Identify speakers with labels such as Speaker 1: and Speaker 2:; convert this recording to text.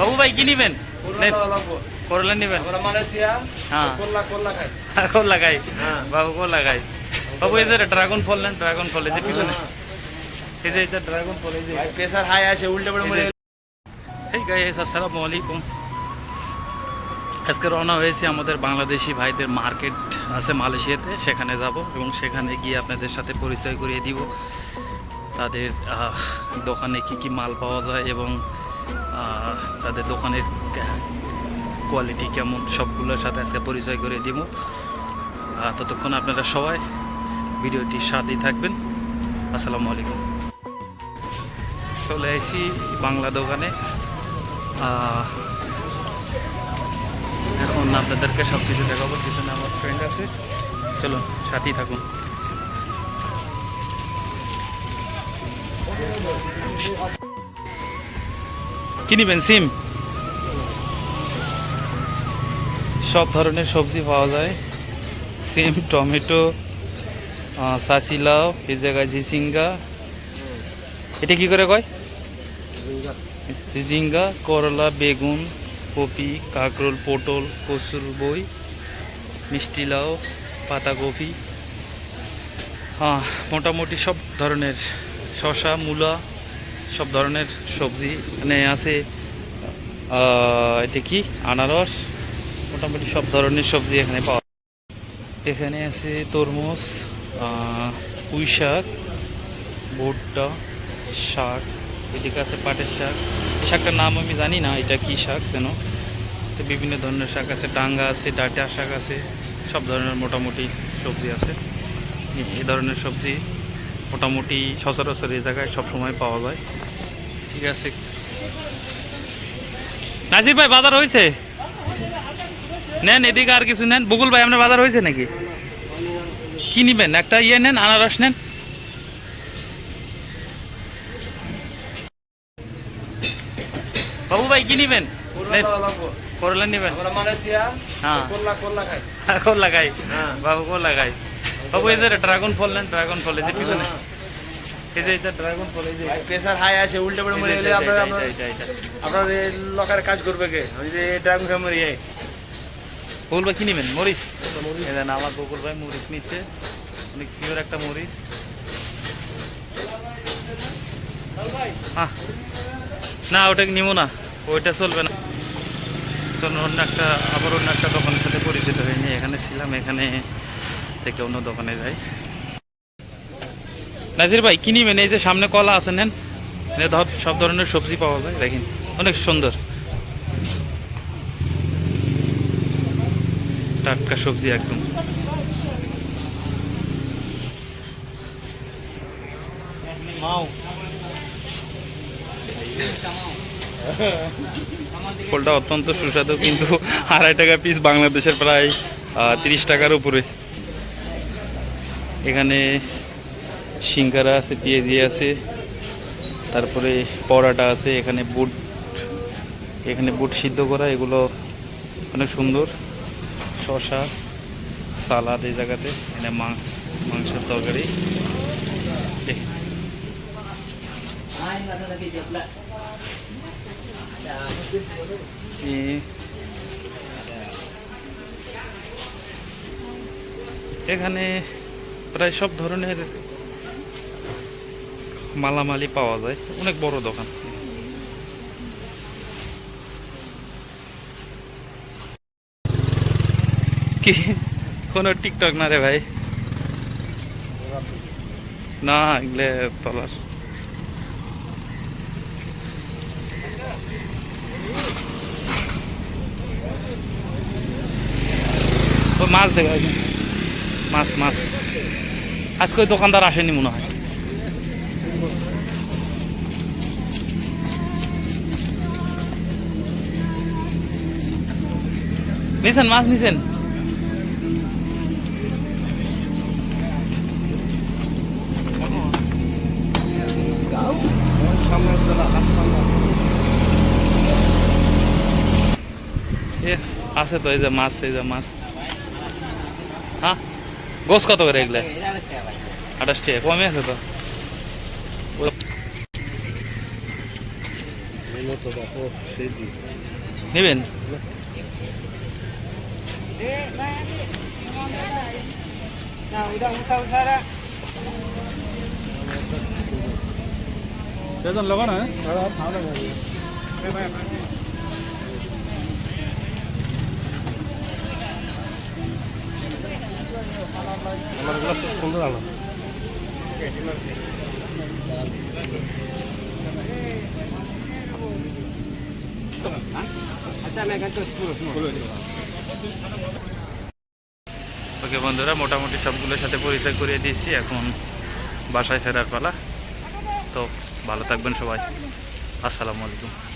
Speaker 1: বাবু ভাই কি নিবেন? করলা নিবেন? হ্যাঁ।
Speaker 2: খাই। হ্যাঁ।
Speaker 1: বাবু কোন লাগাই বাবু এই যে ড্রাগন ফল নেন ড্রাগন ফল এই যে পিছনে। এই যে ড্রাগন ফল এই যে।
Speaker 2: প্রেসার হাই আছে উল্টে পড়ে মরে
Speaker 1: এই গাইস আসসালামু আলাইকুম। আজকে রওনা হয়েছে আমাদের বাংলাদেশি ভাইদের মার্কেট আছে মালয়েশিয়াতে সেখানে যাব এবং সেখানে গিয়ে আপনাদের সাথে পরিচয় করিয়ে দিব। তাদের দোকানে কি কি মাল পাওয়া যায় এবং তাদের দোকানের কোয়ালিটি কেমন, সবগুলোর সাথে আজকে পরিচয় করে দিব। ততক্ষণ আপনারা সবাই ভিডিওটি সাথেই থাকবেন। আসসালামু আলাইকুম। চলে আসি বাংলা দোকানে। এখন আপনাদেরকে সব কিছু দেখাবো, পিছনে আমার ফ্রেন্ড আছে। চলুন, সাথেই থাকুন। কি নিবেন, সিম? সব ধরনের সবজি পাওয়া যায়। সিম, টমেটো সাসি লাউ, এই জায়গায় ঝিসিঙ্গা এটা কি করে কয়? ঝিঙ্গা করলা, বেগুন, কপি, কাঁকরোল, পটল, কচুর বই, মিষ্টি লাউ, পাতাকপি। হ্যাঁ মোটামুটি সব ধরনের। শসা, মূলা সব ধরনের সবজি, এখানে আছে এটা কি? আনারস, মোটামুটি সব ধরনের সবজি এখানে পাওয়া এখানে আছে তরমুজ পুঁই শাক, ভুট্টা, শাক, এদিকে আছে পাটের শাক। এই শাকটার নাম আমি জানি না, এটা কি শাক যেন? তো বিভিন্ন ধরনের শাক আছে, ডাঙ্গা আছে, ডাটা শাক আছে, সব ধরনের মোটামুটি সবজি আছে। এ- এই ধরনের সবজি। মোটামুটি সচরাচর এই জায়গায় সবসময় পাওয়া যায়। ঠিক আছে। নাজির ভাই বাজার হয়েছে? নেন এদিকে আর কিছু নেন। বকুল ভাই আপনার বাজার হয়েছে নাকি? কি নিবেন? একটা ইয়ে নেন আনারস নেন। বাবু ভাই কি নিবেন? নেন, করলা নিবেন? হ্যাঁ।
Speaker 2: কোল্লা খাই। হ্যাঁ।
Speaker 1: বাবু কোন লাগাই বাবু এই যে ড্রাগন ফল নেন ড্রাগন ফল এই যে পিছনে। এই যে এটা ড্রাগন ফল এই যে
Speaker 2: প্রেসার হাই আছে উল্টে পড়ে মরে গেলে আপনার আপনার লকারে কাজ করবে কে? আমি যে ড্রাগন খাই মরি যাই
Speaker 1: বকুল ভাই কি নিবেন? মরিচ? এই দেন আমার বকুল ভাই মরিচ নিচ্ছে। অনেক পিওর একটা মরিচ। না ওটা নিব না? ওইটা চলবে না। অন্য একটা আবার অন্য একটা দোকানের সাথে পরিচিত হয়নি এখানে ছিলাম এখানে থেকে অন্য দোকানে যাই। নাজির ভাই কি নিবেন? এই যে সামনে কলা আছে নেন। ধর সব ধরনের সবজি পাওয়া যায় দেখেন। অনেক সুন্দর। টাটকা সবজি একদম। ফলটা অত্যন্ত সুস্বাদু কিন্তু আড়াই টাকা পিস বাংলাদেশের প্রায় তিরিশ টাকার উপরে। এখানে সিঙ্গারা আছে, পেঁয়াজি আছে, তারপরে পরাটা আছে, এখানে বুট এখানে বুট সিদ্ধ করা, এগুলো অনেক সুন্দর। শশা সালাদ এই জায়গাতে, এখানে মাংস, মাংসের তরকারি। এখানে প্রায় সব ধরনের মালামালি পাওয়া যায়। অনেক বড় দোকান। কি? কোনো টিকটক না রে ভাই? না, এগুলো তলার মাছ দেখা মাছ মাছ। আজকে দোকানদার আসেনি মনে হয়। নিছেন, মাছ নিছেন? আছে তো, এই যে মাছ, এই যে মাছ। হ্যাঁ? গোস কত করে এগুলা আঠাশ টাকা কমে আছে তো
Speaker 3: মতো বাপু সেই জি
Speaker 1: নেবেন বেতন লাগানো হ্যাঁ
Speaker 3: আমার খুব সুন্দর আলো।
Speaker 1: ওকে বন্ধুরা মোটামুটি সবগুলোর সাথে পরিচয় করিয়ে দিয়েছি। এখন বাসায় ফেরার পালা। তো ভালো থাকবেন সবাই। আসসালামু আলাইকুম।